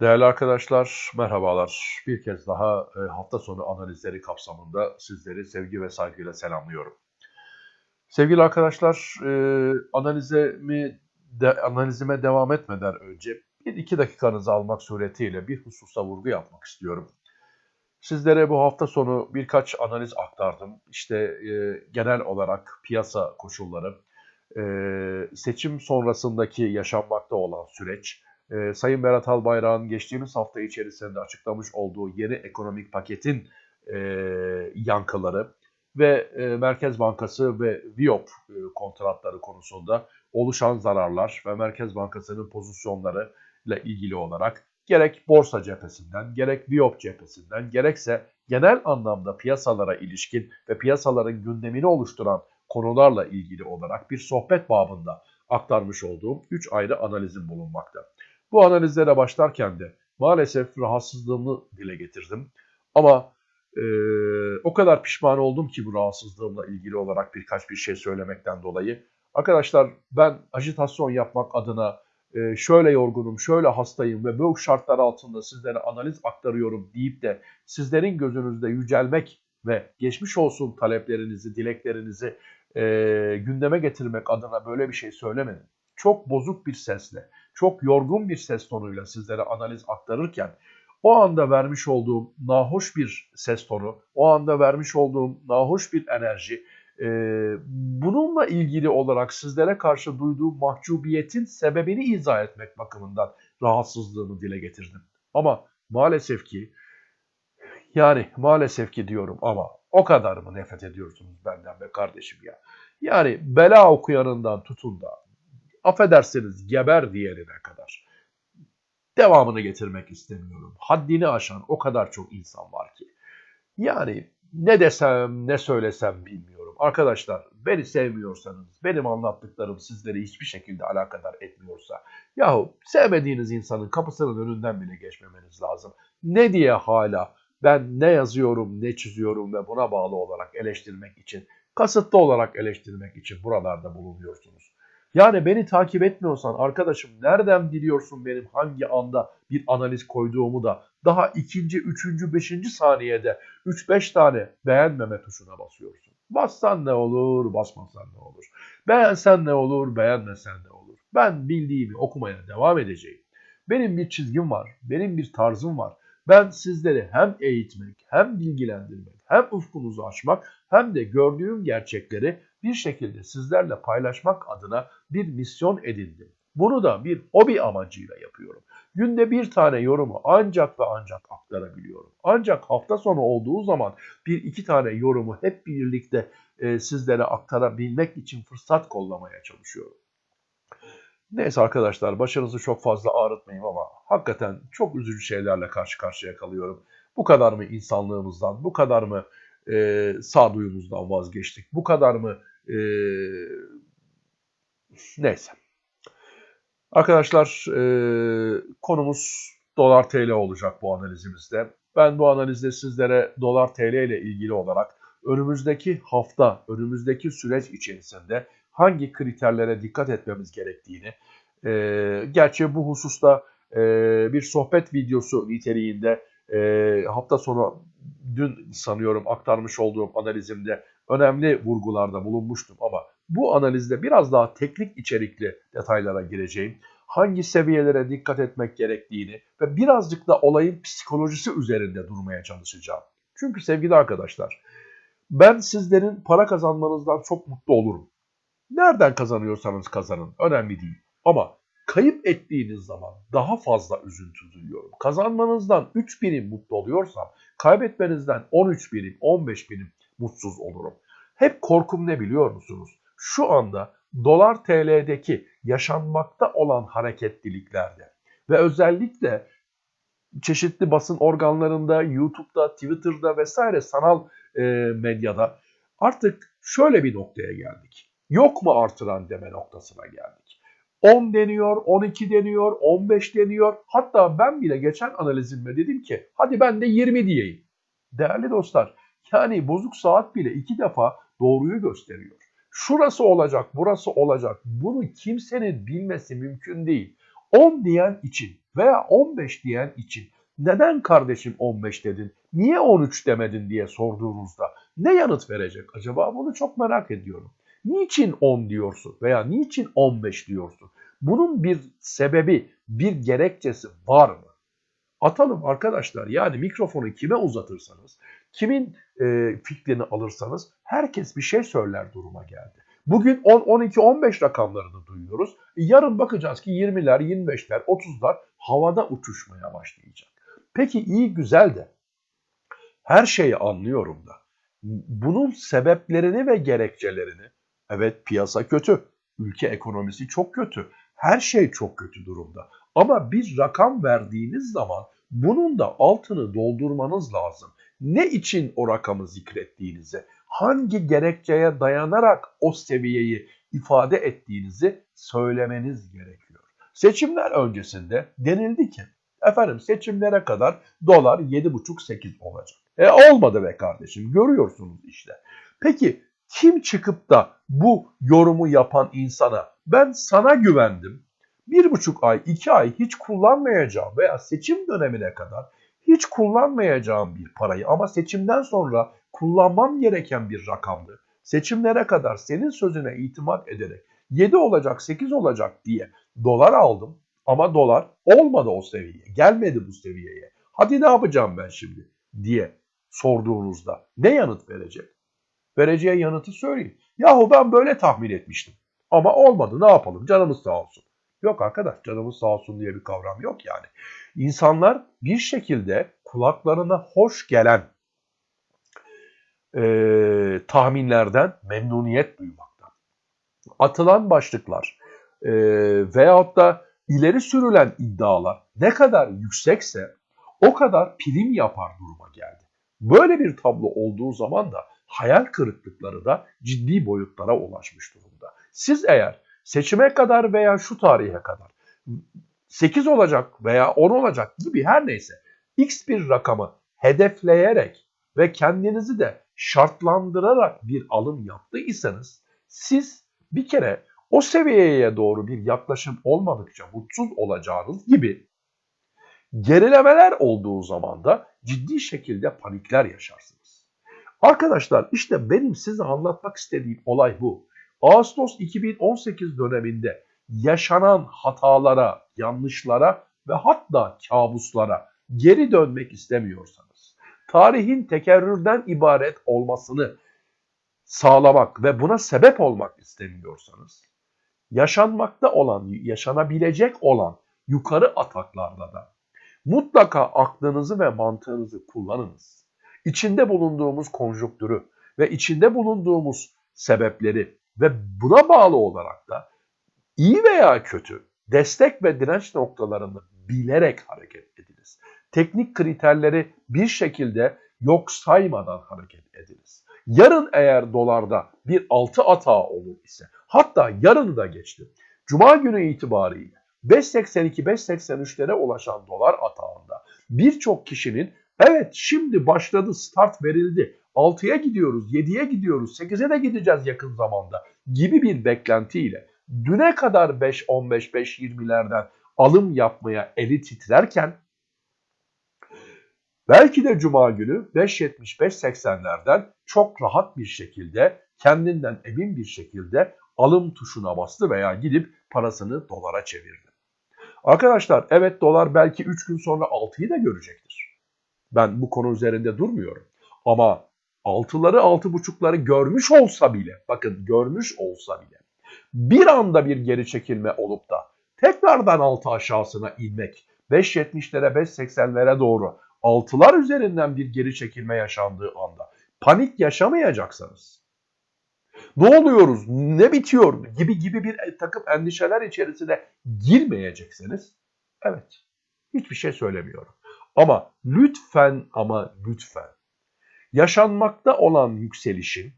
Değerli arkadaşlar, merhabalar. Bir kez daha e, hafta sonu analizleri kapsamında sizleri sevgi ve saygıyla selamlıyorum. Sevgili arkadaşlar, e, analizimi analizime devam etmeden önce bir iki dakikanızı almak suretiyle bir hususa vurgu yapmak istiyorum. Sizlere bu hafta sonu birkaç analiz aktardım. İşte e, genel olarak piyasa koşulları, seçim sonrasındaki yaşanmakta olan süreç, e, Sayın Berat Albayrak'ın geçtiğimiz hafta içerisinde açıklamış olduğu yeni ekonomik paketin e, yankıları ve e, Merkez Bankası ve VIOP e, kontratları konusunda oluşan zararlar ve Merkez Bankası'nın pozisyonları ile ilgili olarak gerek borsa cephesinden, gerek VIOP cephesinden, gerekse genel anlamda piyasalara ilişkin ve piyasaların gündemini oluşturan konularla ilgili olarak bir sohbet babında aktarmış olduğum 3 ayrı analizim bulunmakta. Bu analizlere başlarken de maalesef rahatsızlığımı dile getirdim. Ama e, o kadar pişman oldum ki bu rahatsızlığımla ilgili olarak birkaç bir şey söylemekten dolayı. Arkadaşlar ben ajitasyon yapmak adına e, şöyle yorgunum, şöyle hastayım ve bu şartlar altında sizlere analiz aktarıyorum deyip de sizlerin gözünüzde yücelmek ve geçmiş olsun taleplerinizi, dileklerinizi e, gündeme getirmek adına böyle bir şey söylemedim. Çok bozuk bir sesle, çok yorgun bir ses tonuyla sizlere analiz aktarırken o anda vermiş olduğum nahoş bir ses tonu, o anda vermiş olduğum nahoş bir enerji, e, bununla ilgili olarak sizlere karşı duyduğum mahcubiyetin sebebini izah etmek bakımından rahatsızlığımı dile getirdim. Ama maalesef ki, yani maalesef ki diyorum ama o kadar mı nefret ediyorsunuz benden be kardeşim ya? Yani bela okuyanından tutun da affedersiniz geber diyerine kadar. Devamını getirmek istemiyorum. Haddini aşan o kadar çok insan var ki. Yani ne desem ne söylesem bilmiyorum. Arkadaşlar beni sevmiyorsanız, benim anlattıklarım sizleri hiçbir şekilde alakadar etmiyorsa, yahu sevmediğiniz insanın kapısının önünden bile geçmemeniz lazım. Ne diye hala ben ne yazıyorum, ne çiziyorum ve buna bağlı olarak eleştirmek için, kasıtlı olarak eleştirmek için buralarda bulunuyorsunuz. Yani beni takip etmiyorsan arkadaşım nereden biliyorsun benim hangi anda bir analiz koyduğumu da daha ikinci, üçüncü, beşinci saniyede 3-5 tane beğenmeme tuşuna basıyorsun. Bassan ne olur, basmasan ne olur. Beğensen ne olur, beğenmesen ne olur. Ben bildiğimi okumaya devam edeceğim. Benim bir çizgim var, benim bir tarzım var. Ben sizleri hem eğitmek, hem bilgilendirmek, hem ufkunuzu açmak, hem de gördüğüm gerçekleri bir şekilde sizlerle paylaşmak adına bir misyon edindim. Bunu da bir hobi amacıyla yapıyorum. Günde bir tane yorumu ancak ve ancak aktarabiliyorum. Ancak hafta sonu olduğu zaman bir iki tane yorumu hep birlikte e, sizlere aktarabilmek için fırsat kollamaya çalışıyorum. Neyse arkadaşlar başınızı çok fazla ağrıtmayayım ama hakikaten çok üzücü şeylerle karşı karşıya kalıyorum. Bu kadar mı insanlığımızdan, bu kadar mı e, sağduyumuzdan vazgeçtik, bu kadar mı e, neyse. Arkadaşlar e, konumuz dolar TL olacak bu analizimizde. Ben bu analizde sizlere dolar TL ile ilgili olarak önümüzdeki hafta, önümüzdeki süreç içerisinde hangi kriterlere dikkat etmemiz gerektiğini, e, gerçi bu hususta e, bir sohbet videosu niteliğinde e, hafta sonu dün sanıyorum aktarmış olduğum analizimde önemli vurgularda bulunmuştum ama bu analizde biraz daha teknik içerikli detaylara gireceğim. Hangi seviyelere dikkat etmek gerektiğini ve birazcık da olayın psikolojisi üzerinde durmaya çalışacağım. Çünkü sevgili arkadaşlar ben sizlerin para kazanmanızdan çok mutlu olurum. Nereden kazanıyorsanız kazanın önemli değil. Ama kayıp ettiğiniz zaman daha fazla üzüntü duyuyorum. Kazanmanızdan 3 birim mutlu oluyorsam kaybetmenizden 13 birim 15 birim mutsuz olurum. Hep korkum ne biliyor musunuz? Şu anda dolar TL'deki yaşanmakta olan hareketliliklerde ve özellikle çeşitli basın organlarında, YouTube'da, Twitter'da vesaire sanal e, medyada artık şöyle bir noktaya geldik. Yok mu artıran deme noktasına geldik. 10 deniyor, 12 deniyor, 15 deniyor. Hatta ben bile geçen analizimde dedim ki hadi ben de 20 diyeyim. Değerli dostlar yani bozuk saat bile iki defa doğruyu gösteriyor. Şurası olacak, burası olacak. Bunu kimsenin bilmesi mümkün değil. 10 diyen için veya 15 diyen için neden kardeşim 15 dedin, niye 13 demedin diye sorduğunuzda ne yanıt verecek acaba bunu çok merak ediyorum. Niçin 10 diyorsun veya niçin 15 diyorsun? Bunun bir sebebi, bir gerekçesi var mı? Atalım arkadaşlar yani mikrofonu kime uzatırsanız, kimin e, fikrini alırsanız herkes bir şey söyler duruma geldi. Bugün 10, 12, 15 rakamlarını duyuyoruz. Yarın bakacağız ki 20'ler, 25'ler, 30'lar havada uçuşmaya başlayacak. Peki iyi güzel de her şeyi anlıyorum da bunun sebeplerini ve gerekçelerini evet piyasa kötü, ülke ekonomisi çok kötü, her şey çok kötü durumda. Ama bir rakam verdiğiniz zaman bunun da altını doldurmanız lazım. Ne için o rakamı zikrettiğinizi, hangi gerekçeye dayanarak o seviyeyi ifade ettiğinizi söylemeniz gerekiyor. Seçimler öncesinde denildi ki efendim seçimlere kadar dolar 7,5-8 olacak. E olmadı be kardeşim görüyorsunuz işte. Peki kim çıkıp da bu yorumu yapan insana ben sana güvendim, bir buçuk ay, iki ay hiç kullanmayacağım veya seçim dönemine kadar hiç kullanmayacağım bir parayı ama seçimden sonra kullanmam gereken bir rakamdı. Seçimlere kadar senin sözüne itimat ederek 7 olacak 8 olacak diye dolar aldım ama dolar olmadı o seviyeye gelmedi bu seviyeye. Hadi ne yapacağım ben şimdi diye sorduğunuzda ne yanıt verecek? Vereceği yanıtı söyleyeyim. Yahu ben böyle tahmin etmiştim ama olmadı ne yapalım canımız sağ olsun. Yok arkadaş canımız sağ olsun diye bir kavram yok yani. İnsanlar bir şekilde kulaklarına hoş gelen e, tahminlerden memnuniyet duymaktan. Atılan başlıklar e, veyahut da ileri sürülen iddialar ne kadar yüksekse o kadar prim yapar duruma geldi. Böyle bir tablo olduğu zaman da hayal kırıklıkları da ciddi boyutlara ulaşmış durumda. Siz eğer seçime kadar veya şu tarihe kadar 8 olacak veya 10 olacak gibi her neyse x bir rakamı hedefleyerek ve kendinizi de şartlandırarak bir alım yaptıysanız siz bir kere o seviyeye doğru bir yaklaşım olmadıkça mutsuz olacağınız gibi gerilemeler olduğu zaman da ciddi şekilde panikler yaşarsınız. Arkadaşlar işte benim size anlatmak istediğim olay bu. Ağustos 2018 döneminde yaşanan hatalara, yanlışlara ve hatta kabuslara geri dönmek istemiyorsanız, tarihin tekerrürden ibaret olmasını sağlamak ve buna sebep olmak istemiyorsanız, yaşanmakta olan, yaşanabilecek olan yukarı ataklarda da mutlaka aklınızı ve mantığınızı kullanınız. İçinde bulunduğumuz konjonktürü ve içinde bulunduğumuz sebepleri ve buna bağlı olarak da iyi veya kötü destek ve direnç noktalarını bilerek hareket ediniz. Teknik kriterleri bir şekilde yok saymadan hareket ediniz. Yarın eğer dolarda bir altı atağı olur ise hatta yarını da geçti. Cuma günü itibariyle 5.82-5.83'lere ulaşan dolar atağında birçok kişinin evet şimdi başladı start verildi 6'ya gidiyoruz, 7'ye gidiyoruz, 8'e de gideceğiz yakın zamanda gibi bir beklentiyle düne kadar 5-15-5-20'lerden alım yapmaya eli titrerken belki de cuma günü 5.75-80'lerden çok rahat bir şekilde kendinden emin bir şekilde alım tuşuna bastı veya gidip parasını dolara çevirdi. Arkadaşlar evet dolar belki 3 gün sonra 6'yı da görecektir. Ben bu konu üzerinde durmuyorum. Ama altıları altı buçukları görmüş olsa bile bakın görmüş olsa bile bir anda bir geri çekilme olup da tekrardan altı aşağısına inmek 5.70'lere 5.80'lere doğru altılar üzerinden bir geri çekilme yaşandığı anda panik yaşamayacaksanız ne oluyoruz, ne bitiyor gibi gibi bir takım endişeler içerisine girmeyecekseniz evet hiçbir şey söylemiyorum. Ama lütfen ama lütfen yaşanmakta olan yükselişin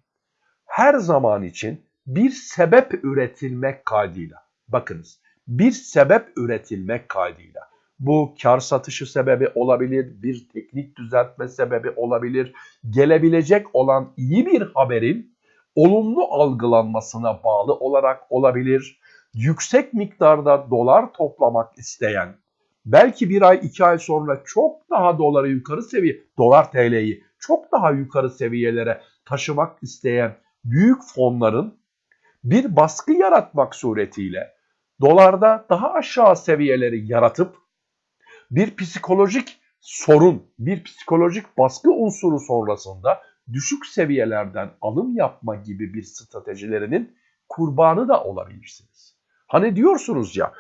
her zaman için bir sebep üretilmek kaydıyla. Bakınız bir sebep üretilmek kaydıyla. Bu kar satışı sebebi olabilir, bir teknik düzeltme sebebi olabilir. Gelebilecek olan iyi bir haberin olumlu algılanmasına bağlı olarak olabilir. yüksek miktarda dolar toplamak isteyen, belki bir ay iki ay sonra çok daha doları yukarı seviye, dolar TL'yi çok daha yukarı seviyelere taşımak isteyen büyük fonların bir baskı yaratmak suretiyle dolarda daha aşağı seviyeleri yaratıp bir psikolojik sorun, bir psikolojik baskı unsuru sonrasında düşük seviyelerden alım yapma gibi bir stratejilerinin kurbanı da olabilirsiniz. Hani diyorsunuz ya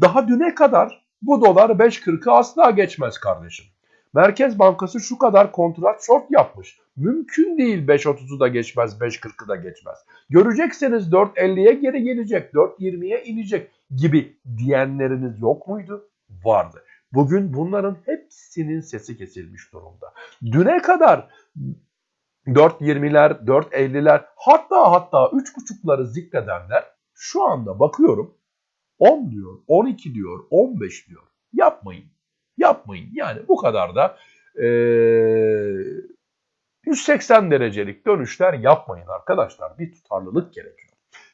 daha düne kadar bu dolar 5.40'ı asla geçmez kardeşim. Merkez Bankası şu kadar kontrat short yapmış. Mümkün değil 5.30'u da geçmez, 5.40'ı da geçmez. Görecekseniz 4.50'ye geri gelecek, 4.20'ye inecek gibi diyenleriniz yok muydu? Vardı. Bugün bunların hepsinin sesi kesilmiş durumda. Düne kadar 4.20'ler, 4.50'ler hatta hatta 3.5'ları zikredenler şu anda bakıyorum 10 diyor, 12 diyor, 15 diyor. Yapmayın. Yapmayın. Yani bu kadar da e, 180 derecelik dönüşler yapmayın arkadaşlar. Bir tutarlılık gerekiyor.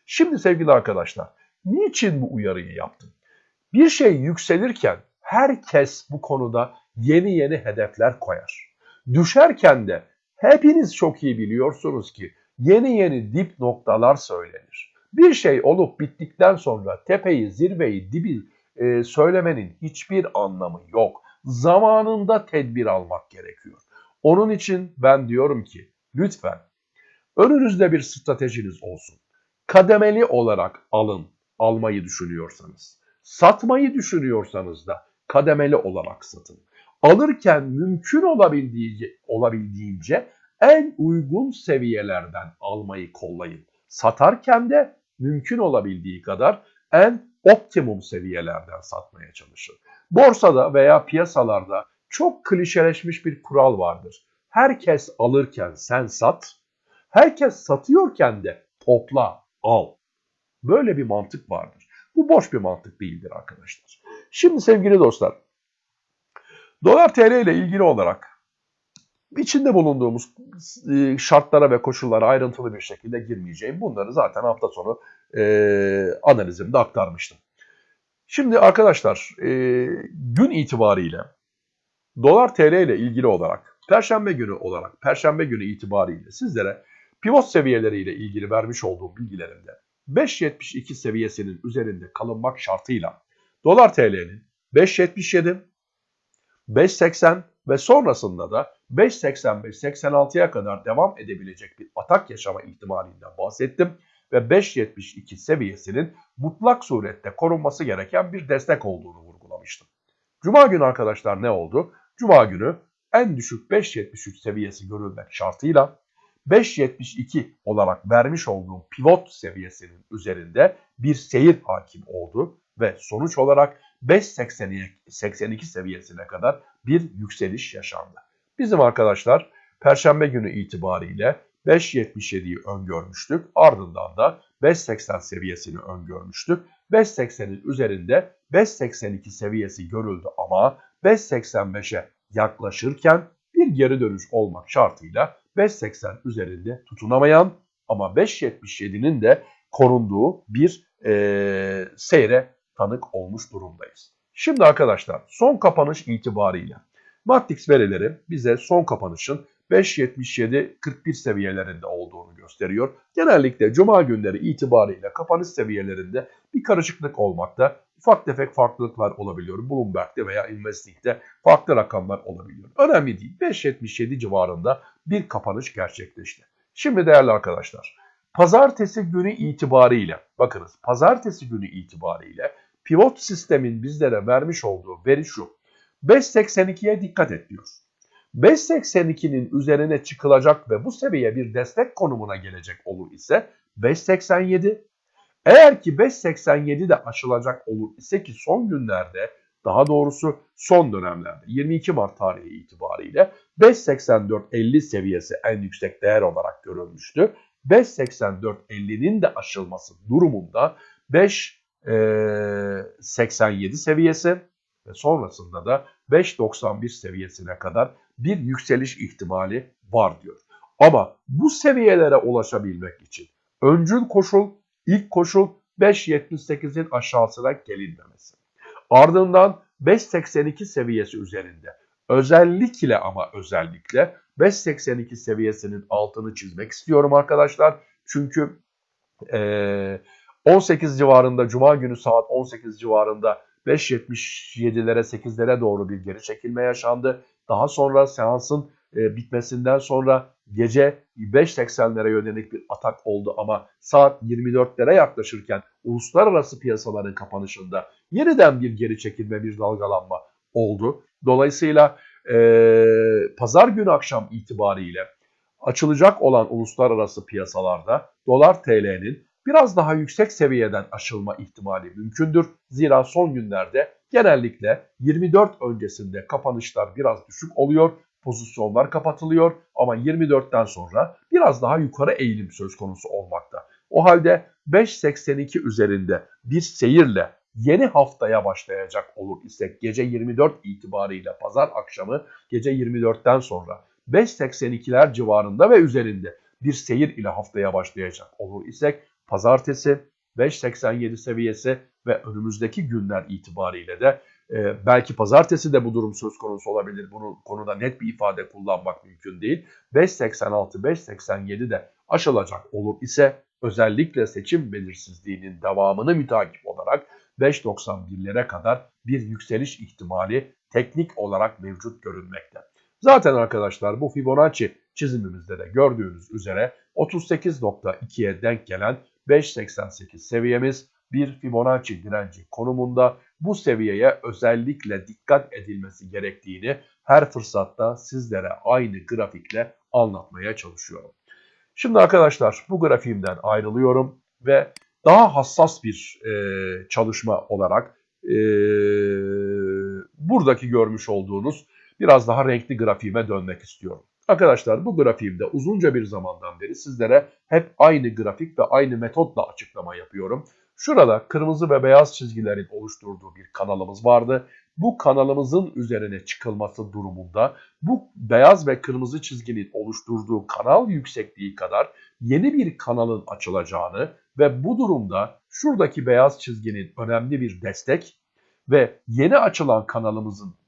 Şimdi sevgili arkadaşlar, niçin bu uyarıyı yaptım? Bir şey yükselirken herkes bu konuda yeni yeni hedefler koyar. Düşerken de hepiniz çok iyi biliyorsunuz ki yeni yeni dip noktalar söylenir. Bir şey olup bittikten sonra tepeyi, zirveyi, dibi e, söylemenin hiçbir anlamı yok. Zamanında tedbir almak gerekiyor. Onun için ben diyorum ki lütfen önünüzde bir stratejiniz olsun. Kademeli olarak alın, almayı düşünüyorsanız. Satmayı düşünüyorsanız da kademeli olarak satın. Alırken mümkün olabildiğince, olabildiğince en uygun seviyelerden almayı kollayın. Satarken de mümkün olabildiği kadar en optimum seviyelerden satmaya çalışın. Borsada veya piyasalarda çok klişeleşmiş bir kural vardır. Herkes alırken sen sat, herkes satıyorken de topla, al. Böyle bir mantık vardır. Bu boş bir mantık değildir arkadaşlar. Şimdi sevgili dostlar, dolar TL ile ilgili olarak içinde bulunduğumuz e, şartlara ve koşullara ayrıntılı bir şekilde girmeyeceğim. Bunları zaten hafta sonu e, analizimde aktarmıştım. Şimdi arkadaşlar e, gün itibariyle dolar TL ile ilgili olarak perşembe günü olarak perşembe günü itibariyle sizlere pivot seviyeleriyle ilgili vermiş olduğum bilgilerimde 5.72 seviyesinin üzerinde kalınmak şartıyla dolar TL'nin 5.77, 5.80 ve sonrasında da 5.85-86'ya kadar devam edebilecek bir atak yaşama ihtimalinden bahsettim ve 5.72 seviyesinin mutlak surette korunması gereken bir destek olduğunu vurgulamıştım. Cuma günü arkadaşlar ne oldu? Cuma günü en düşük 5.73 seviyesi görülmek şartıyla 5.72 olarak vermiş olduğum pivot seviyesinin üzerinde bir seyir hakim oldu ve sonuç olarak 5.82 seviyesine kadar bir yükseliş yaşandı. Bizim arkadaşlar Perşembe günü itibariyle 5.77'yi öngörmüştük. Ardından da 5.80 seviyesini öngörmüştük. 5.80'in üzerinde 5.82 seviyesi görüldü ama 5.85'e yaklaşırken bir geri dönüş olmak şartıyla 5.80 üzerinde tutunamayan ama 5.77'nin de korunduğu bir e, seyre tanık olmuş durumdayız. Şimdi arkadaşlar son kapanış itibariyle Matrix verileri bize son kapanışın 5.77-41 seviyelerinde olduğunu gösteriyor. Genellikle cuma günleri itibariyle kapanış seviyelerinde bir karışıklık olmakta. Ufak tefek farklılıklar olabiliyor. Bloomberg'de veya Investing'de farklı rakamlar olabiliyor. Önemli değil. 5.77 civarında bir kapanış gerçekleşti. Şimdi değerli arkadaşlar, pazartesi günü itibariyle, bakınız pazartesi günü itibariyle pivot sistemin bizlere vermiş olduğu veri şu. 5.82'ye dikkat et diyor. 5.82'nin üzerine çıkılacak ve bu seviye bir destek konumuna gelecek olur ise 5.87. Eğer ki 5.87 de aşılacak olur ise ki son günlerde daha doğrusu son dönemlerde 22 Mart tarihi itibariyle 5.84.50 seviyesi en yüksek değer olarak görülmüştü. 5.84.50'nin de aşılması durumunda 5.87 seviyesi ve sonrasında da 5.91 seviyesine kadar bir yükseliş ihtimali var diyor. Ama bu seviyelere ulaşabilmek için öncül koşul, ilk koşul 5.78'in aşağısına gelinmemesi. Ardından 5.82 seviyesi üzerinde özellikle ama özellikle 5.82 seviyesinin altını çizmek istiyorum arkadaşlar. Çünkü e, 18 civarında Cuma günü saat 18 civarında 5.77'lere 8'lere doğru bir geri çekilme yaşandı. Daha sonra seansın e, bitmesinden sonra gece 5.80'lere yönelik bir atak oldu ama saat 24'lere yaklaşırken uluslararası piyasaların kapanışında yeniden bir geri çekilme, bir dalgalanma oldu. Dolayısıyla e, pazar günü akşam itibariyle açılacak olan uluslararası piyasalarda dolar TL'nin biraz daha yüksek seviyeden aşılma ihtimali mümkündür. Zira son günlerde genellikle 24 öncesinde kapanışlar biraz düşük oluyor, pozisyonlar kapatılıyor ama 24'ten sonra biraz daha yukarı eğilim söz konusu olmakta. O halde 5.82 üzerinde bir seyirle yeni haftaya başlayacak olur isek gece 24 itibariyle pazar akşamı gece 24'ten sonra 5.82'ler civarında ve üzerinde bir seyir ile haftaya başlayacak olur isek pazartesi 5.87 seviyesi ve önümüzdeki günler itibariyle de e, belki pazartesi de bu durum söz konusu olabilir. Bunu konuda net bir ifade kullanmak mümkün değil. 5.86, 5.87 de aşılacak olur ise özellikle seçim belirsizliğinin devamını mütakip olarak 5.91'lere kadar bir yükseliş ihtimali teknik olarak mevcut görünmekte. Zaten arkadaşlar bu Fibonacci çizimimizde de gördüğünüz üzere 38.2'ye denk gelen 5.88 seviyemiz bir Fibonacci direnci konumunda bu seviyeye özellikle dikkat edilmesi gerektiğini her fırsatta sizlere aynı grafikle anlatmaya çalışıyorum. Şimdi arkadaşlar bu grafiğimden ayrılıyorum ve daha hassas bir e, çalışma olarak e, buradaki görmüş olduğunuz biraz daha renkli grafiğime dönmek istiyorum. Arkadaşlar bu grafiğimde uzunca bir zamandan beri sizlere hep aynı grafik ve aynı metotla açıklama yapıyorum. Şurada kırmızı ve beyaz çizgilerin oluşturduğu bir kanalımız vardı. Bu kanalımızın üzerine çıkılması durumunda bu beyaz ve kırmızı çizginin oluşturduğu kanal yüksekliği kadar yeni bir kanalın açılacağını ve bu durumda şuradaki beyaz çizginin önemli bir destek ve yeni açılan kanalımızın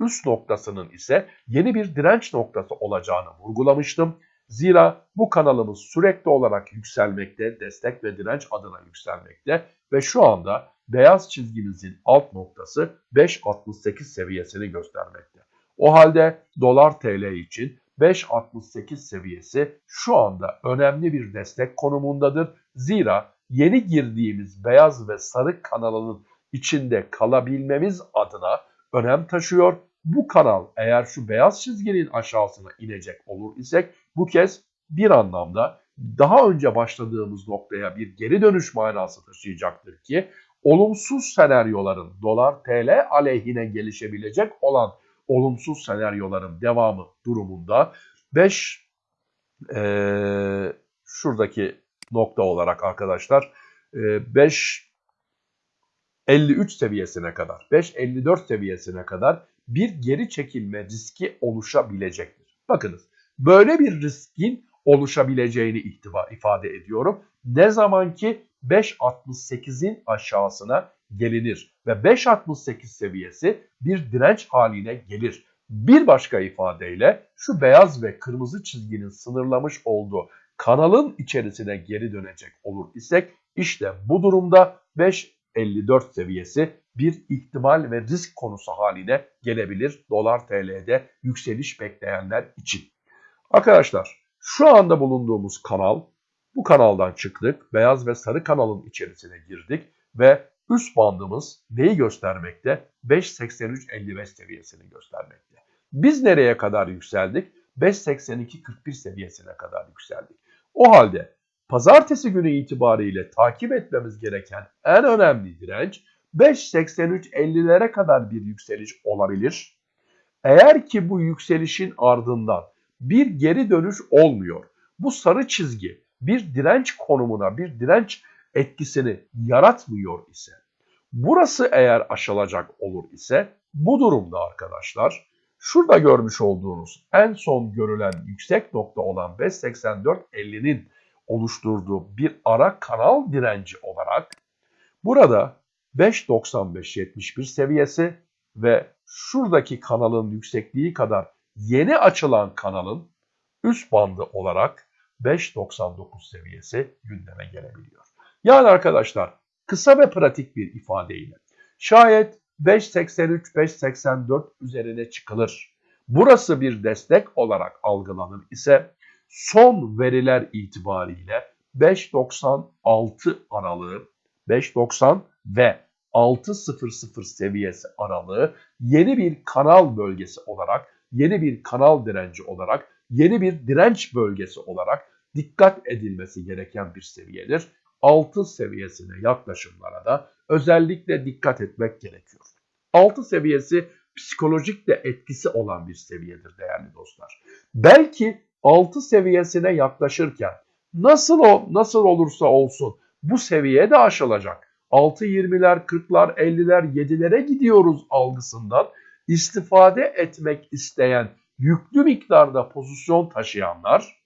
üst noktasının ise yeni bir direnç noktası olacağını vurgulamıştım. Zira bu kanalımız sürekli olarak yükselmekte, destek ve direnç adına yükselmekte ve şu anda beyaz çizgimizin alt noktası 5.68 seviyesini göstermekte. O halde dolar TL için 5.68 seviyesi şu anda önemli bir destek konumundadır. Zira yeni girdiğimiz beyaz ve sarı kanalının içinde kalabilmemiz adına önem taşıyor. Bu kanal eğer şu beyaz çizginin aşağısına inecek olur isek bu kez bir anlamda daha önce başladığımız noktaya bir geri dönüş manası taşıyacaktır ki olumsuz senaryoların dolar TL aleyhine gelişebilecek olan olumsuz senaryoların devamı durumunda 5 e, şuradaki nokta olarak arkadaşlar 5 53 seviyesine kadar 5.54 seviyesine kadar bir geri çekilme riski oluşabilecektir. Bakınız böyle bir riskin oluşabileceğini ihtiva, ifade ediyorum. Ne zaman ki 5.68'in aşağısına gelinir ve 5.68 seviyesi bir direnç haline gelir. Bir başka ifadeyle şu beyaz ve kırmızı çizginin sınırlamış olduğu kanalın içerisine geri dönecek olur isek işte bu durumda 5.54 seviyesi bir ihtimal ve risk konusu haline gelebilir dolar TL'de yükseliş bekleyenler için. Arkadaşlar şu anda bulunduğumuz kanal bu kanaldan çıktık. Beyaz ve sarı kanalın içerisine girdik ve üst bandımız neyi göstermekte? 5.83.55 seviyesini göstermekte. Biz nereye kadar yükseldik? 5.82.41 seviyesine kadar yükseldik. O halde pazartesi günü itibariyle takip etmemiz gereken en önemli direnç 5.83.50'lere kadar bir yükseliş olabilir. Eğer ki bu yükselişin ardından bir geri dönüş olmuyor. Bu sarı çizgi bir direnç konumuna, bir direnç etkisini yaratmıyor ise, burası eğer aşılacak olur ise bu durumda arkadaşlar şurada görmüş olduğunuz en son görülen yüksek nokta olan 5.84.50'nin oluşturduğu bir ara kanal direnci olarak Burada 5.95-71 seviyesi ve şuradaki kanalın yüksekliği kadar yeni açılan kanalın üst bandı olarak 5.99 seviyesi gündeme gelebiliyor. Yani arkadaşlar kısa ve pratik bir ifadeyle şayet 5.83-5.84 üzerine çıkılır. Burası bir destek olarak algılanır ise son veriler itibariyle 5.96 aralığı 5.90 ve 6.00 seviyesi aralığı yeni bir kanal bölgesi olarak, yeni bir kanal direnci olarak, yeni bir direnç bölgesi olarak dikkat edilmesi gereken bir seviyedir. 6 seviyesine yaklaşımlara da özellikle dikkat etmek gerekiyor. 6 seviyesi psikolojik de etkisi olan bir seviyedir değerli dostlar. Belki 6 seviyesine yaklaşırken nasıl o nasıl olursa olsun bu seviye de aşılacak. 6.20'ler, 40'lar, 50'ler, 7'lere gidiyoruz algısından istifade etmek isteyen yüklü miktarda pozisyon taşıyanlar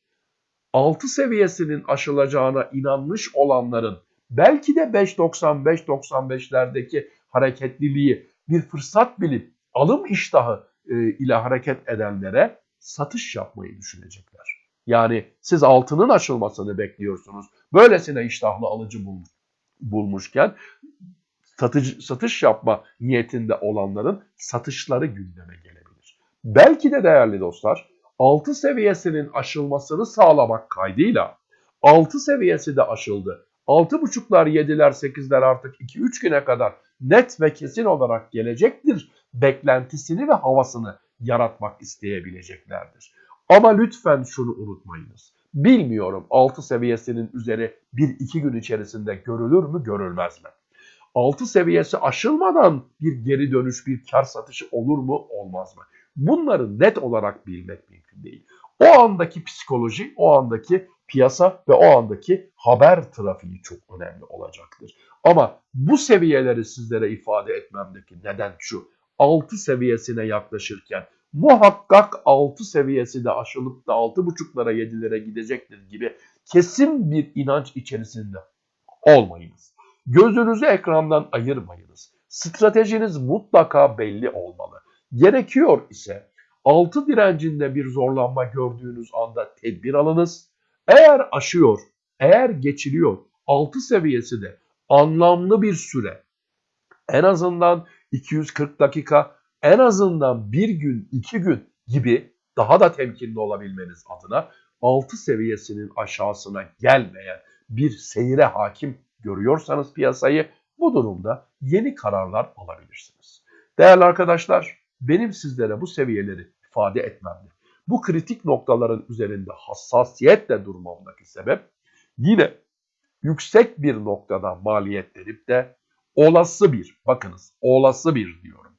6 seviyesinin aşılacağına inanmış olanların belki de 5.95-95'lerdeki hareketliliği bir fırsat bilip alım iştahı e, ile hareket edenlere satış yapmayı düşünecekler. Yani siz altının açılmasını bekliyorsunuz. Böylesine iştahlı alıcı bul, bulmuşken satıcı, satış yapma niyetinde olanların satışları gündeme gelebilir. Belki de değerli dostlar 6 seviyesinin aşılmasını sağlamak kaydıyla 6 seviyesi de aşıldı. 6.5'lar 7'ler 8'ler artık 2-3 güne kadar net ve kesin olarak gelecektir beklentisini ve havasını yaratmak isteyebileceklerdir. Ama lütfen şunu unutmayınız. Bilmiyorum 6 seviyesinin üzeri 1-2 gün içerisinde görülür mü görülmez mi? 6 seviyesi aşılmadan bir geri dönüş, bir kar satışı olur mu olmaz mı? Bunları net olarak bilmek mümkün değil. O andaki psikoloji, o andaki piyasa ve o andaki haber trafiği çok önemli olacaktır. Ama bu seviyeleri sizlere ifade etmemdeki neden şu. 6 seviyesine yaklaşırken muhakkak 6 seviyesi de aşılıp da 6.5'lara 7'lere gidecektir gibi kesin bir inanç içerisinde olmayınız. Gözünüzü ekrandan ayırmayınız. Stratejiniz mutlaka belli olmalı. Gerekiyor ise 6 direncinde bir zorlanma gördüğünüz anda tedbir alınız. Eğer aşıyor, eğer geçiliyor 6 seviyesi de anlamlı bir süre en azından 240 dakika en azından bir gün, iki gün gibi daha da temkinli olabilmeniz adına 6 seviyesinin aşağısına gelmeyen bir seyre hakim görüyorsanız piyasayı bu durumda yeni kararlar alabilirsiniz. Değerli arkadaşlar benim sizlere bu seviyeleri ifade etmemde, bu kritik noktaların üzerinde hassasiyetle durmamdaki sebep yine yüksek bir noktada maliyet verip de olası bir, bakınız olası bir diyorum,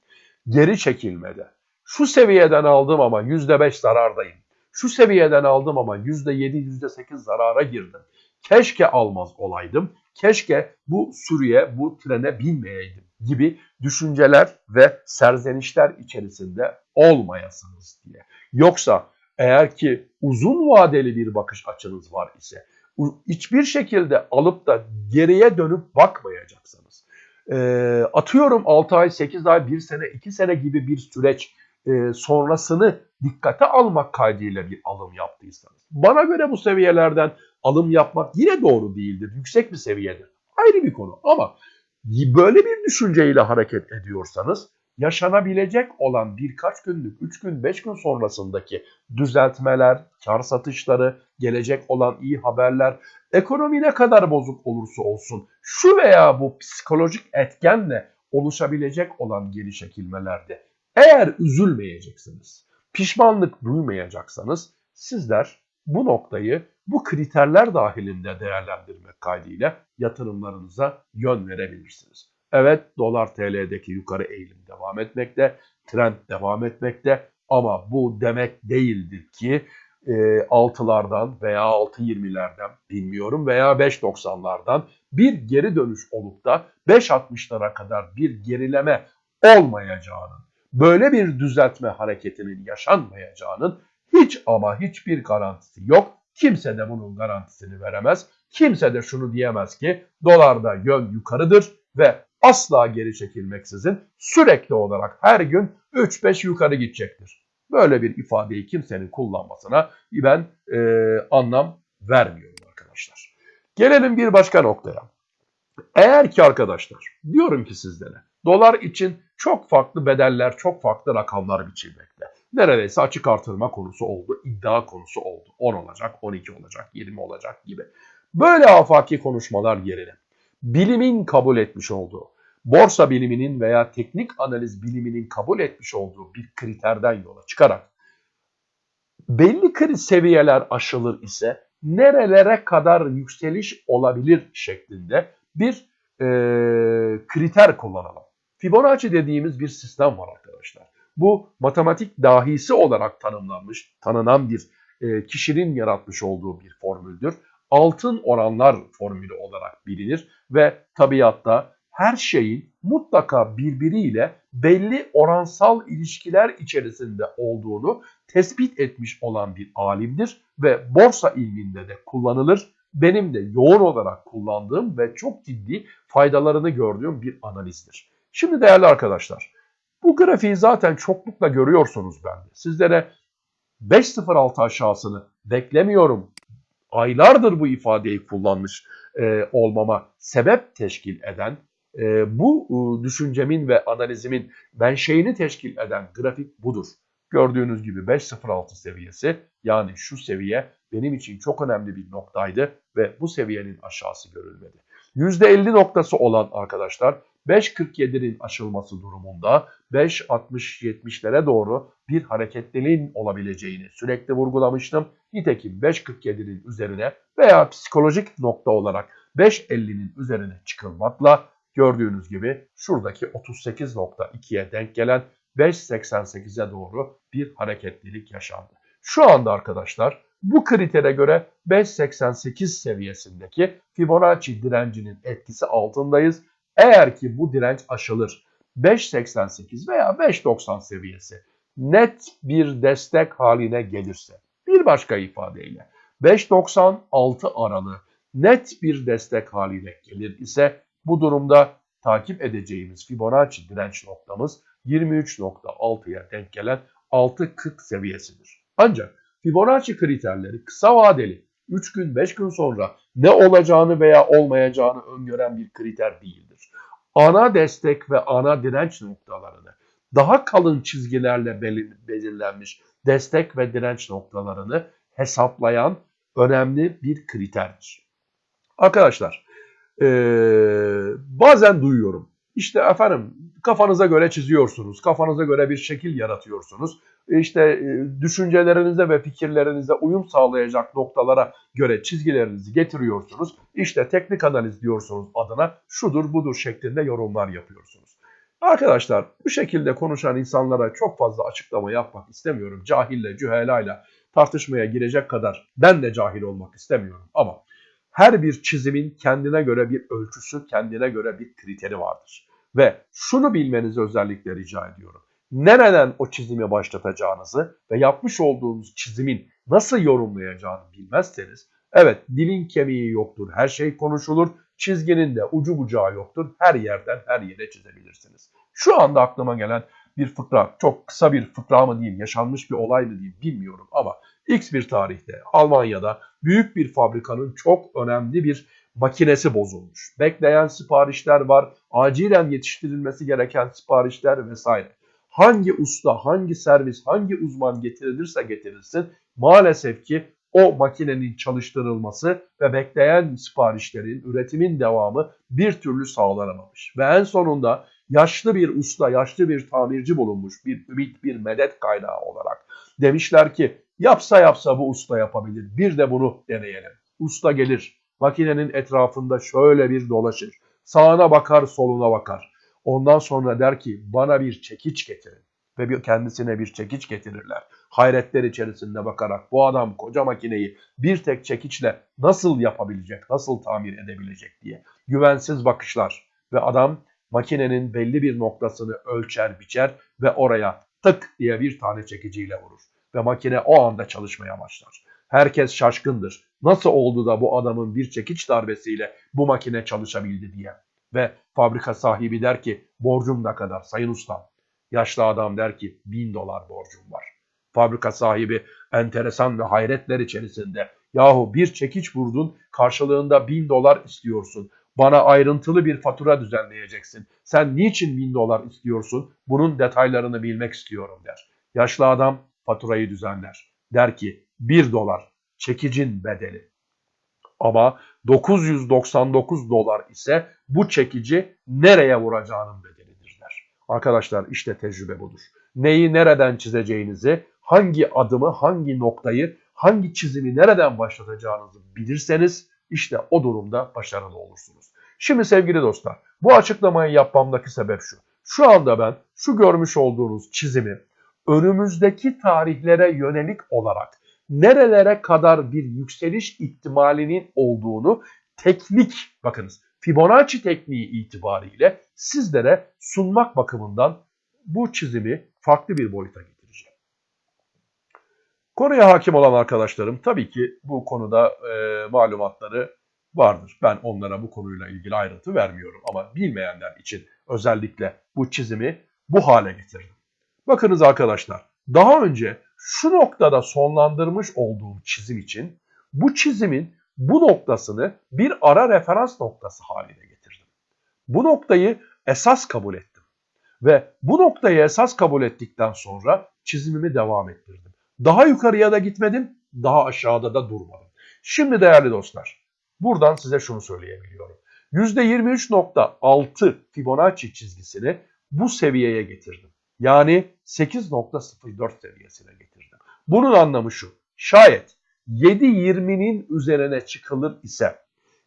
geri çekilmede şu seviyeden aldım ama %5 zarardayım. Şu seviyeden aldım ama %7, %8 zarara girdim. Keşke almaz olaydım. Keşke bu sürüye, bu trene binmeyeydim gibi düşünceler ve serzenişler içerisinde olmayasınız diye. Yoksa eğer ki uzun vadeli bir bakış açınız var ise hiçbir şekilde alıp da geriye dönüp bakmayacaksınız. E, atıyorum 6 ay, 8 ay, 1 sene, 2 sene gibi bir süreç e, sonrasını dikkate almak kaydıyla bir alım yaptıysanız. Bana göre bu seviyelerden alım yapmak yine doğru değildir. Yüksek bir seviyedir. Ayrı bir konu ama böyle bir düşünceyle hareket ediyorsanız yaşanabilecek olan birkaç günlük, 3 gün, 5 gün sonrasındaki düzeltmeler, kar satışları, gelecek olan iyi haberler, ekonomi ne kadar bozuk olursa olsun şu veya bu psikolojik etkenle oluşabilecek olan geri çekilmelerde eğer üzülmeyeceksiniz, pişmanlık duymayacaksanız sizler bu noktayı bu kriterler dahilinde değerlendirmek kaydıyla yatırımlarınıza yön verebilirsiniz. Evet dolar TL'deki yukarı eğilim devam etmekte, trend devam etmekte ama bu demek değildir ki e, 6'lardan veya 6.20'lerden bilmiyorum veya 5.90'lardan bir geri dönüş olup da 5.60'lara kadar bir gerileme olmayacağının, böyle bir düzeltme hareketinin yaşanmayacağının hiç ama hiçbir garantisi yok. Kimse de bunun garantisini veremez. kimse de şunu diyemez ki dolarda yön yukarıdır ve asla geri çekilmeksizin sürekli olarak her gün 3-5 yukarı gidecektir. Böyle bir ifadeyi kimsenin kullanmasına ben e, anlam vermiyorum arkadaşlar. Gelelim bir başka noktaya. Eğer ki arkadaşlar diyorum ki sizlere dolar için çok farklı bedeller, çok farklı rakamlar biçilmekte. Neredeyse açık artırma konusu oldu, iddia konusu oldu. 10 olacak, 12 olacak, 20 olacak gibi. Böyle afaki konuşmalar yerine bilimin kabul etmiş olduğu, borsa biliminin veya teknik analiz biliminin kabul etmiş olduğu bir kriterden yola çıkarak belli kriz seviyeler aşılır ise nerelere kadar yükseliş olabilir şeklinde bir e, kriter kullanalım. Fibonacci dediğimiz bir sistem var arkadaşlar. Bu matematik dahisi olarak tanımlanmış, tanınan bir e, kişinin yaratmış olduğu bir formüldür. Altın oranlar formülü olarak bilinir ve tabiatta her şeyin mutlaka birbiriyle belli oransal ilişkiler içerisinde olduğunu tespit etmiş olan bir alimdir ve borsa ilminde de kullanılır. Benim de yoğun olarak kullandığım ve çok ciddi faydalarını gördüğüm bir analizdir. Şimdi değerli arkadaşlar, bu grafiği zaten çoklukla görüyorsunuz bende. Sizlere 5.06 aşağısını beklemiyorum. Aylardır bu ifadeyi kullanmış e, olmama sebep teşkil eden, e, bu e, düşüncemin ve analizimin menşeini teşkil eden grafik budur. Gördüğünüz gibi 5.06 seviyesi yani şu seviye benim için çok önemli bir noktaydı ve bu seviyenin aşağısı görülmedi. %50 noktası olan arkadaşlar 5.47'nin aşılması durumunda 5.60-70'lere doğru bir hareketliliğin olabileceğini sürekli vurgulamıştım. Nitekim 5.47'nin üzerine veya psikolojik nokta olarak 5.50'nin üzerine çıkılmakla gördüğünüz gibi şuradaki 38.2'ye denk gelen 5.88'e doğru bir hareketlilik yaşandı. Şu anda arkadaşlar bu kritere göre 5.88 seviyesindeki Fibonacci direncinin etkisi altındayız. Eğer ki bu direnç aşılır 5.88 veya 5.90 seviyesi net bir destek haline gelirse bir başka ifadeyle 5.96 aralığı net bir destek haline gelir ise bu durumda takip edeceğimiz Fibonacci direnç noktamız 23.6'ya denk gelen 6.40 seviyesidir. Ancak Fibonacci kriterleri kısa vadeli 3 gün 5 gün sonra ne olacağını veya olmayacağını öngören bir kriter değildir. Ana destek ve ana direnç noktalarını daha kalın çizgilerle belirlenmiş destek ve direnç noktalarını hesaplayan önemli bir kriterdir. Arkadaşlar ee, bazen duyuyorum. İşte efendim kafanıza göre çiziyorsunuz, kafanıza göre bir şekil yaratıyorsunuz. İşte e, düşüncelerinize ve fikirlerinize uyum sağlayacak noktalara göre çizgilerinizi getiriyorsunuz. İşte teknik analiz diyorsunuz adına şudur budur şeklinde yorumlar yapıyorsunuz. Arkadaşlar bu şekilde konuşan insanlara çok fazla açıklama yapmak istemiyorum. Cahille, cühelayla tartışmaya girecek kadar ben de cahil olmak istemiyorum. Ama her bir çizimin kendine göre bir ölçüsü, kendine göre bir kriteri vardır. Ve şunu bilmenizi özellikle rica ediyorum. Nereden o çizimi başlatacağınızı ve yapmış olduğunuz çizimin nasıl yorumlayacağını bilmezseniz, evet dilin kemiği yoktur, her şey konuşulur, çizginin de ucu bucağı yoktur, her yerden her yere çizebilirsiniz. Şu anda aklıma gelen bir fıkra, çok kısa bir fıkra mı diyeyim, yaşanmış bir olay mı diyeyim bilmiyorum ama X bir tarihte Almanya'da büyük bir fabrikanın çok önemli bir makinesi bozulmuş. Bekleyen siparişler var, acilen yetiştirilmesi gereken siparişler vesaire. Hangi usta, hangi servis, hangi uzman getirilirse getirilsin maalesef ki o makinenin çalıştırılması ve bekleyen siparişlerin, üretimin devamı bir türlü sağlanamamış. Ve en sonunda yaşlı bir usta, yaşlı bir tamirci bulunmuş, bir ümit, bir medet kaynağı olarak. Demişler ki yapsa yapsa bu usta yapabilir, bir de bunu deneyelim. Usta gelir, makinenin etrafında şöyle bir dolaşır, sağına bakar, soluna bakar. Ondan sonra der ki bana bir çekiç getirin ve kendisine bir çekiç getirirler. Hayretler içerisinde bakarak bu adam koca makineyi bir tek çekiçle nasıl yapabilecek, nasıl tamir edebilecek diye. Güvensiz bakışlar ve adam makinenin belli bir noktasını ölçer biçer ve oraya tık diye bir tane çekiciyle vurur. Ve makine o anda çalışmaya başlar. Herkes şaşkındır. Nasıl oldu da bu adamın bir çekiç darbesiyle bu makine çalışabildi diye. Ve fabrika sahibi der ki borcum ne kadar sayın ustam. Yaşlı adam der ki bin dolar borcum var. Fabrika sahibi enteresan ve hayretler içerisinde yahu bir çekiç vurdun karşılığında bin dolar istiyorsun. Bana ayrıntılı bir fatura düzenleyeceksin. Sen niçin bin dolar istiyorsun? Bunun detaylarını bilmek istiyorum der. Yaşlı adam faturayı düzenler. Der ki bir dolar çekicin bedeli. Ama 999 dolar ise bu çekici nereye vuracağının bedelidir. Arkadaşlar işte tecrübe budur. Neyi nereden çizeceğinizi, hangi adımı, hangi noktayı, hangi çizimi nereden başlatacağınızı bilirseniz işte o durumda başarılı olursunuz. Şimdi sevgili dostlar bu açıklamayı yapmamdaki sebep şu. Şu anda ben şu görmüş olduğunuz çizimi önümüzdeki tarihlere yönelik olarak nerelere kadar bir yükseliş ihtimalinin olduğunu teknik bakınız Fibonacci tekniği itibariyle sizlere sunmak bakımından bu çizimi farklı bir boyuta getireceğim. Konuya hakim olan arkadaşlarım tabii ki bu konuda e, malumatları vardır. Ben onlara bu konuyla ilgili ayrıntı vermiyorum ama bilmeyenler için özellikle bu çizimi bu hale getirdim. Bakınız arkadaşlar daha önce şu noktada sonlandırmış olduğum çizim için bu çizimin bu noktasını bir ara referans noktası haline getirdim. Bu noktayı esas kabul ettim. Ve bu noktayı esas kabul ettikten sonra çizimimi devam ettirdim. Daha yukarıya da gitmedim, daha aşağıda da durmadım. Şimdi değerli dostlar, buradan size şunu söyleyebiliyorum. %23.6 Fibonacci çizgisini bu seviyeye getirdim. Yani 8.04 seviyesine getirdim. Bunun anlamı şu. Şayet 7.20'nin üzerine çıkılır ise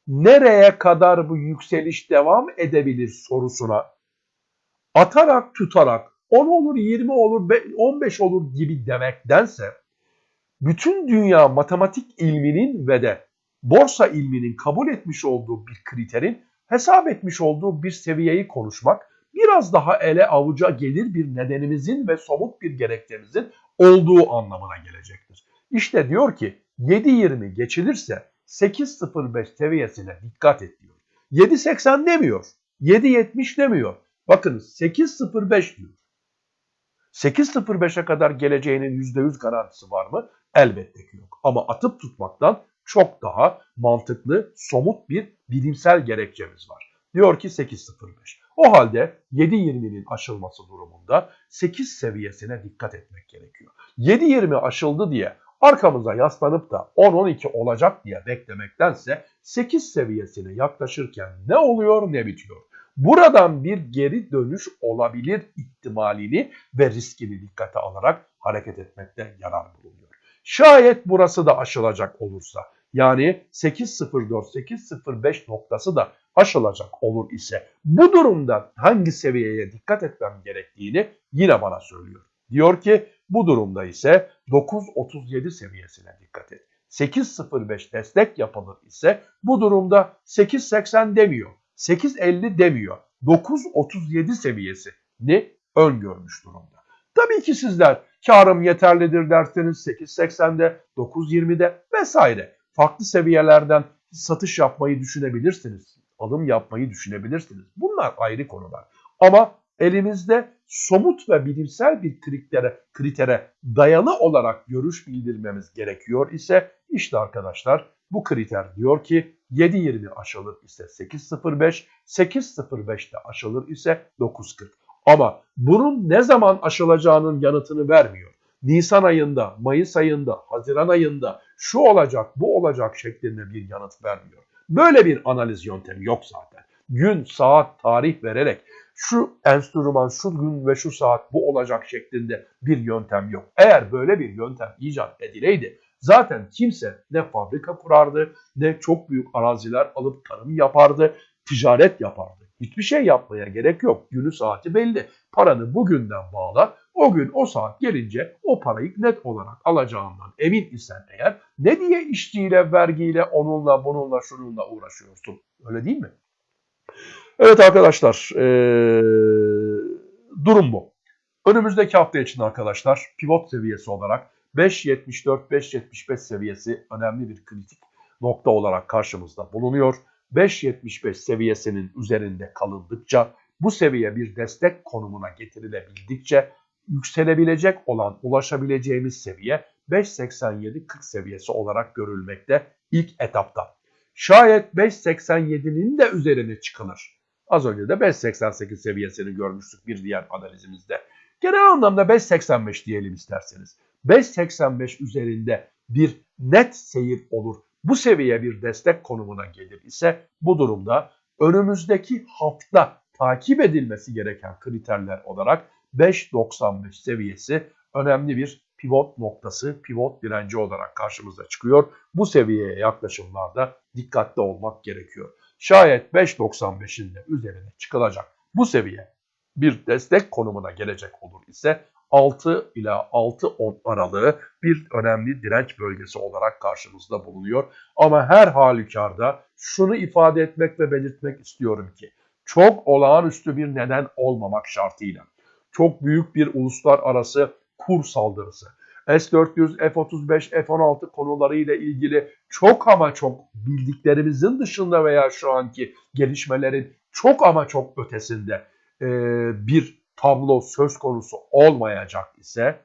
nereye kadar bu yükseliş devam edebilir sorusuna atarak tutarak 10 olur 20 olur 15 olur gibi demektense bütün dünya matematik ilminin ve de borsa ilminin kabul etmiş olduğu bir kriterin hesap etmiş olduğu bir seviyeyi konuşmak biraz daha ele avuca gelir bir nedenimizin ve somut bir gerekçemizin olduğu anlamına gelecektir. İşte diyor ki 7.20 geçilirse 8.05 seviyesine dikkat et diyor. 7.80 demiyor. 7.70 demiyor. Bakınız 8.05 diyor. 8.05'e kadar geleceğinin %100 garantisi var mı? Elbette ki yok. Ama atıp tutmaktan çok daha mantıklı, somut bir bilimsel gerekçemiz var. Diyor ki 8.05. O halde 7.20'nin aşılması durumunda 8 seviyesine dikkat etmek gerekiyor. 7.20 aşıldı diye arkamıza yaslanıp da 10-12 olacak diye beklemektense 8 seviyesine yaklaşırken ne oluyor ne bitiyor. Buradan bir geri dönüş olabilir ihtimalini ve riskini dikkate alarak hareket etmekte yarar bulunuyor. Şayet burası da aşılacak olursa yani 8.04-8.05 noktası da aşılacak olur ise bu durumda hangi seviyeye dikkat etmem gerektiğini yine bana söylüyor. Diyor ki bu durumda ise 9.37 seviyesine dikkat et. 8.05 destek yapılır ise bu durumda 8.80 demiyor. 8.50 demiyor. 9.37 seviyesini öngörmüş durumda. Tabii ki sizler karım yeterlidir derseniz 8.80'de, 9.20'de vesaire farklı seviyelerden satış yapmayı düşünebilirsiniz. Alım yapmayı düşünebilirsiniz. Bunlar ayrı konular. Ama elimizde somut ve bilimsel bir kritere, kritere dayalı olarak görüş bildirmemiz gerekiyor ise işte arkadaşlar bu kriter diyor ki 7.20 aşılır ise 8.05, 8.05'te aşılır ise 9.40. Ama bunun ne zaman aşılacağının yanıtını vermiyor. Nisan ayında, Mayıs ayında, Haziran ayında şu olacak, bu olacak şeklinde bir yanıt vermiyor. Böyle bir analiz yöntemi yok zaten. Gün, saat, tarih vererek şu enstrüman, şu gün ve şu saat bu olacak şeklinde bir yöntem yok. Eğer böyle bir yöntem icat edileydi zaten kimse ne fabrika kurardı ne çok büyük araziler alıp tarım yapardı, ticaret yapardı. Hiçbir şey yapmaya gerek yok. Günü saati belli. Paranı bugünden bağla. O gün o saat gelince o parayı net olarak alacağından emin isen eğer ne diye işçiyle, vergiyle, onunla, bununla, şununla uğraşıyorsun? Öyle değil mi? Evet arkadaşlar ee, durum bu. Önümüzdeki hafta için arkadaşlar pivot seviyesi olarak 5.74-5.75 seviyesi önemli bir kritik nokta olarak karşımızda bulunuyor. 5.75 seviyesinin üzerinde kalındıkça bu seviye bir destek konumuna getirilebildikçe yükselebilecek olan ulaşabileceğimiz seviye 5.87-40 seviyesi olarak görülmekte ilk etapta. Şayet 5.87'nin de üzerine çıkılır. Az önce de 5.88 seviyesini görmüştük bir diğer analizimizde. Genel anlamda 5.85 diyelim isterseniz. 5.85 üzerinde bir net seyir olur. Bu seviye bir destek konumuna gelir ise bu durumda önümüzdeki hafta takip edilmesi gereken kriterler olarak 5.95 seviyesi önemli bir pivot noktası, pivot direnci olarak karşımıza çıkıyor. Bu seviyeye yaklaşımlarda dikkatli olmak gerekiyor. Şayet 5.95'in de üzerine çıkılacak bu seviye bir destek konumuna gelecek olur ise 6 ila 6-10 aralığı bir önemli direnç bölgesi olarak karşımızda bulunuyor. Ama her halükarda şunu ifade etmek ve belirtmek istiyorum ki çok olağanüstü bir neden olmamak şartıyla çok büyük bir uluslararası kur saldırısı, S-400, F-35, F-16 konularıyla ilgili çok ama çok bildiklerimizin dışında veya şu anki gelişmelerin çok ama çok ötesinde e, bir tablo söz konusu olmayacak ise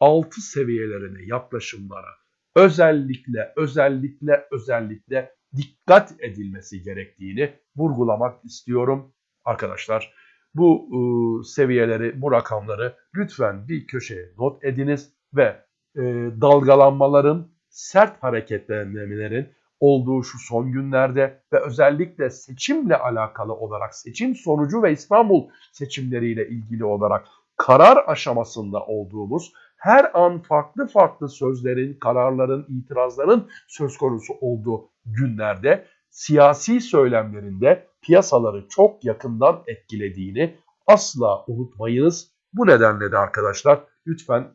6 seviyelerine yaklaşımlara özellikle özellikle özellikle dikkat edilmesi gerektiğini vurgulamak istiyorum arkadaşlar. Bu e, seviyeleri, bu rakamları lütfen bir köşeye not ediniz ve e, dalgalanmaların, sert hareketlenmelerin olduğu şu son günlerde ve özellikle seçimle alakalı olarak seçim sonucu ve İstanbul seçimleriyle ilgili olarak karar aşamasında olduğumuz her an farklı farklı sözlerin, kararların, itirazların söz konusu olduğu günlerde siyasi söylemlerinde piyasaları çok yakından etkilediğini asla unutmayınız. Bu nedenle de arkadaşlar lütfen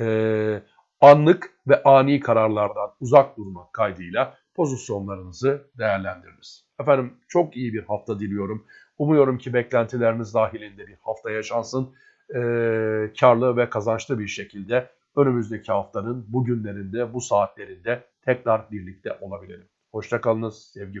e, anlık ve ani kararlardan uzak durmak kaydıyla pozisyonlarınızı değerlendiriniz. Efendim çok iyi bir hafta diliyorum. Umuyorum ki beklentileriniz dahilinde bir hafta yaşansın. E, karlı ve kazançlı bir şekilde önümüzdeki haftanın bugünlerinde, bu saatlerinde tekrar birlikte olabilelim. Hoşçakalınız, sevgi